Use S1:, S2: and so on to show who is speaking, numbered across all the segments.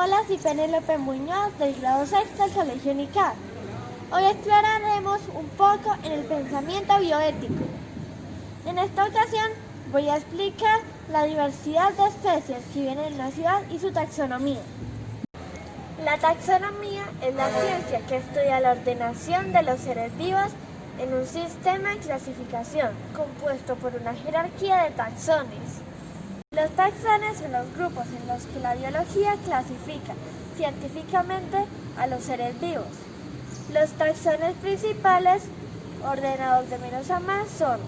S1: Hola, soy Penélope Muñoz del grado sexto del Colegio UNICAD. Hoy exploraremos un poco en el pensamiento bioético. En esta ocasión voy a explicar la diversidad de especies que viven en la ciudad y su taxonomía. La taxonomía es la ciencia que estudia la ordenación de los seres vivos en un sistema de clasificación compuesto por una jerarquía de taxones. Los taxones son los grupos en los que la biología clasifica científicamente a los seres vivos. Los taxones principales, ordenados de menos a más, son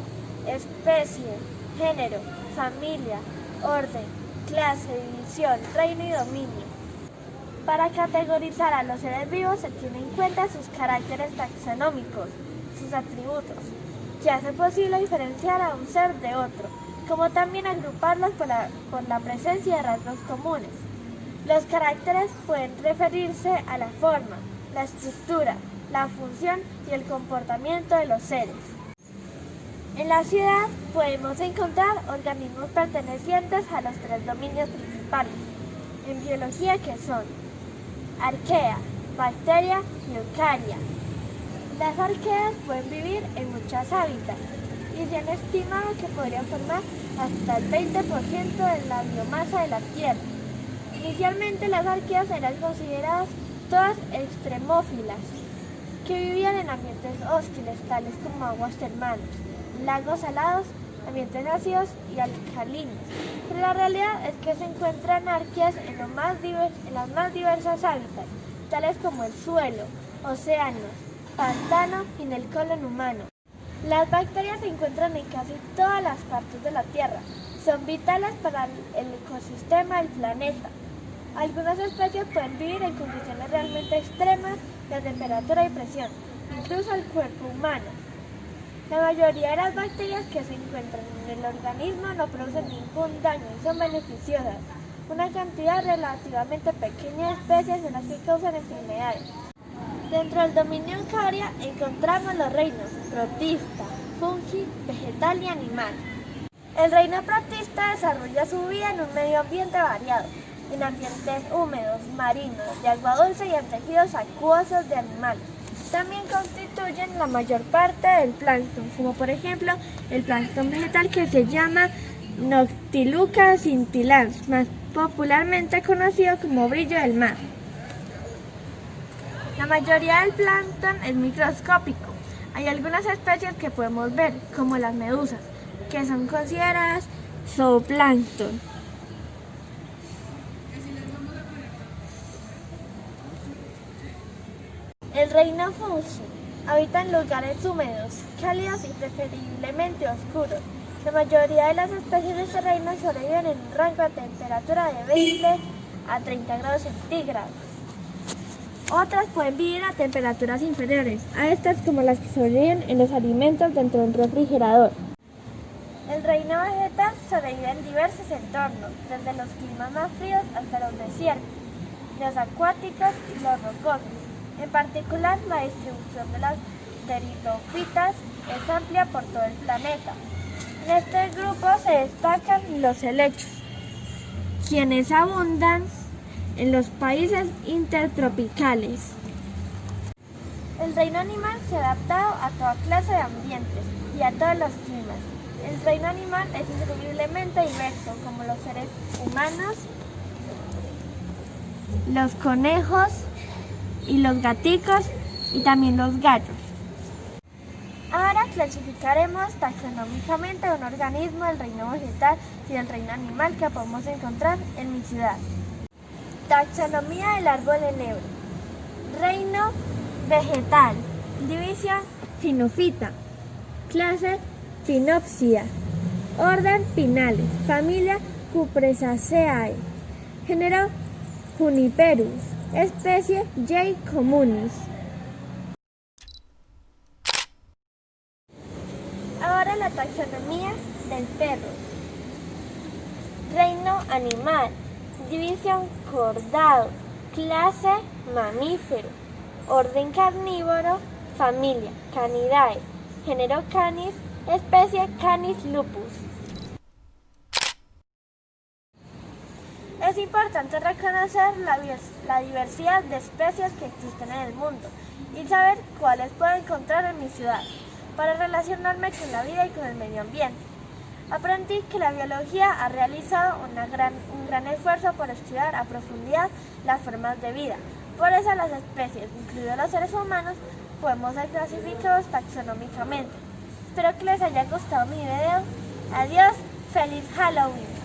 S1: especie, género, familia, orden, clase, división, reino y dominio. Para categorizar a los seres vivos se tienen en cuenta sus caracteres taxonómicos, sus atributos, que hace posible diferenciar a un ser de otro como también agruparlos por la, por la presencia de rasgos comunes. Los caracteres pueden referirse a la forma, la estructura, la función y el comportamiento de los seres. En la ciudad podemos encontrar organismos pertenecientes a los tres dominios principales en biología que son arquea, bacteria y eucaria. Las arqueas pueden vivir en muchos hábitats y se han estimado que podrían formar hasta el 20% de la biomasa de la Tierra. Inicialmente las arqueas eran consideradas todas extremófilas, que vivían en ambientes hostiles tales como aguas termales, lagos salados, ambientes ácidos y alcalinos. Pero la realidad es que se encuentran arqueas en, más en las más diversas hábitats, tales como el suelo, océanos, pantano y en el colon humano. Las bacterias se encuentran en casi todas las partes de la Tierra. Son vitales para el ecosistema del planeta. Algunas especies pueden vivir en condiciones realmente extremas de temperatura y presión, incluso el cuerpo humano. La mayoría de las bacterias que se encuentran en el organismo no producen ningún daño y son beneficiosas. Una cantidad relativamente pequeña de especies son las que causan enfermedades. Dentro del dominio eucaria encontramos los reinos protista, fungi, vegetal y animal. El reino protista desarrolla su vida en un medio ambiente variado, en ambientes húmedos, marinos, de agua dulce y en tejidos acuosos de animales. También constituyen la mayor parte del plancton, como por ejemplo el plancton vegetal que se llama Noctiluca scintillans, más popularmente conocido como brillo del mar. La mayoría del plancton es microscópico. Hay algunas especies que podemos ver, como las medusas, que son consideradas zooplancton. El reino fungi habita en lugares húmedos, cálidos y preferiblemente oscuros. La mayoría de las especies de este reino sobreviven en un rango de temperatura de 20 a 30 grados centígrados. Otras pueden vivir a temperaturas inferiores, a estas como las que sobreviven en los alimentos dentro de un refrigerador. El reino vegetal sobrevive en diversos entornos, desde los climas más fríos hasta los desiertos, los acuáticos y los rocosos. En particular, la distribución de las pteridofitas es amplia por todo el planeta. En este grupo se destacan los helechos, quienes abundan en los países intertropicales. El reino animal se ha adaptado a toda clase de ambientes y a todos los climas. El reino animal es increíblemente diverso, como los seres humanos, los conejos y los gaticos y también los gallos. Ahora clasificaremos taxonómicamente un organismo del reino vegetal y del reino animal que podemos encontrar en mi ciudad. Taxonomía del árbol enebro. Reino vegetal. División Finofita. Clase Pinopsia. Orden Pinales. Familia Cupressaceae. Género Juniperus. Especie J. communis. Ahora la taxonomía del perro. Reino animal. División cordado, clase mamífero, orden carnívoro, familia Canidae, género Canis, especie Canis lupus. Es importante reconocer la, la diversidad de especies que existen en el mundo y saber cuáles puedo encontrar en mi ciudad para relacionarme con la vida y con el medio ambiente. Aprendí que la biología ha realizado un gran esfuerzo por estudiar a profundidad las formas de vida. Por eso las especies, incluidos los seres humanos, podemos ser clasificados taxonómicamente. Espero que les haya gustado mi video. Adiós, feliz Halloween.